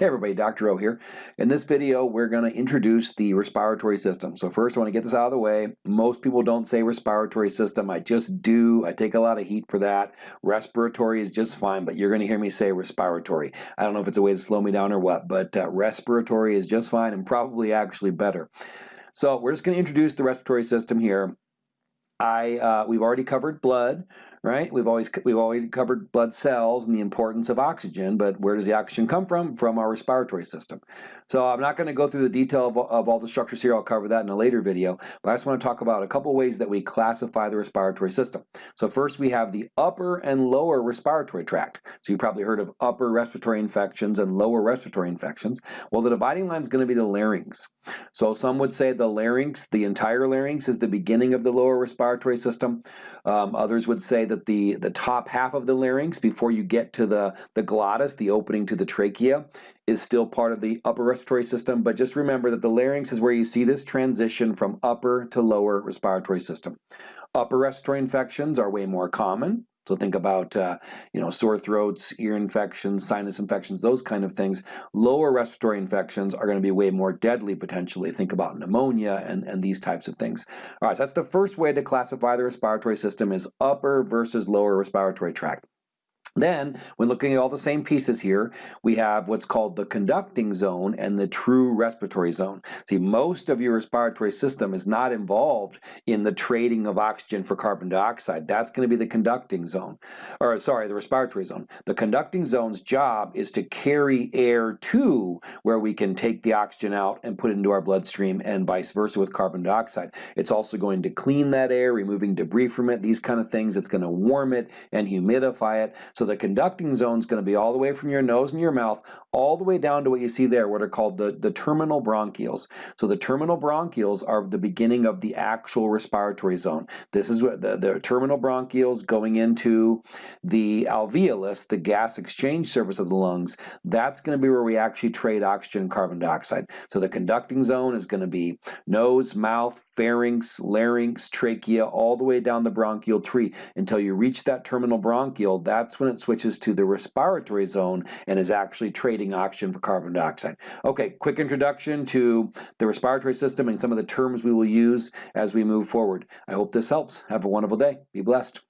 Hey everybody, Dr. O here. In this video, we're going to introduce the respiratory system. So first, I want to get this out of the way. Most people don't say respiratory system. I just do. I take a lot of heat for that. Respiratory is just fine, but you're going to hear me say respiratory. I don't know if it's a way to slow me down or what, but uh, respiratory is just fine and probably actually better. So we're just going to introduce the respiratory system here. I uh, we've already covered blood, right? We've always we've always covered blood cells and the importance of oxygen, but where does the oxygen come from? From our respiratory system. So I'm not going to go through the detail of, of all the structures here. I'll cover that in a later video, but I just want to talk about a couple ways that we classify the respiratory system. So first we have the upper and lower respiratory tract. So you've probably heard of upper respiratory infections and lower respiratory infections. Well, the dividing line is going to be the larynx. So some would say the larynx, the entire larynx is the beginning of the lower respiratory system. Um, others would say that the, the top half of the larynx before you get to the, the glottis, the opening to the trachea, is still part of the upper respiratory system, but just remember that the larynx is where you see this transition from upper to lower respiratory system. Upper respiratory infections are way more common, so think about, uh, you know, sore throats, ear infections, sinus infections, those kind of things. Lower respiratory infections are going to be way more deadly potentially. Think about pneumonia and, and these types of things. All right, so that's the first way to classify the respiratory system is upper versus lower respiratory tract. Then, when looking at all the same pieces here, we have what's called the conducting zone and the true respiratory zone. See, most of your respiratory system is not involved in the trading of oxygen for carbon dioxide. That's going to be the conducting zone, or sorry, the respiratory zone. The conducting zone's job is to carry air to where we can take the oxygen out and put it into our bloodstream and vice versa with carbon dioxide. It's also going to clean that air, removing debris from it, these kind of things. It's going to warm it and humidify it. So the conducting zone is going to be all the way from your nose and your mouth all the way down to what you see there, what are called the, the terminal bronchioles. So the terminal bronchioles are the beginning of the actual respiratory zone. This is what the, the terminal bronchioles going into the alveolus, the gas exchange surface of the lungs. That's going to be where we actually trade oxygen and carbon dioxide. So the conducting zone is going to be nose, mouth, pharynx, larynx, trachea, all the way down the bronchial tree until you reach that terminal bronchiole. That's when it switches to the respiratory zone and is actually trading oxygen for carbon dioxide. Okay, quick introduction to the respiratory system and some of the terms we will use as we move forward. I hope this helps. Have a wonderful day. Be blessed.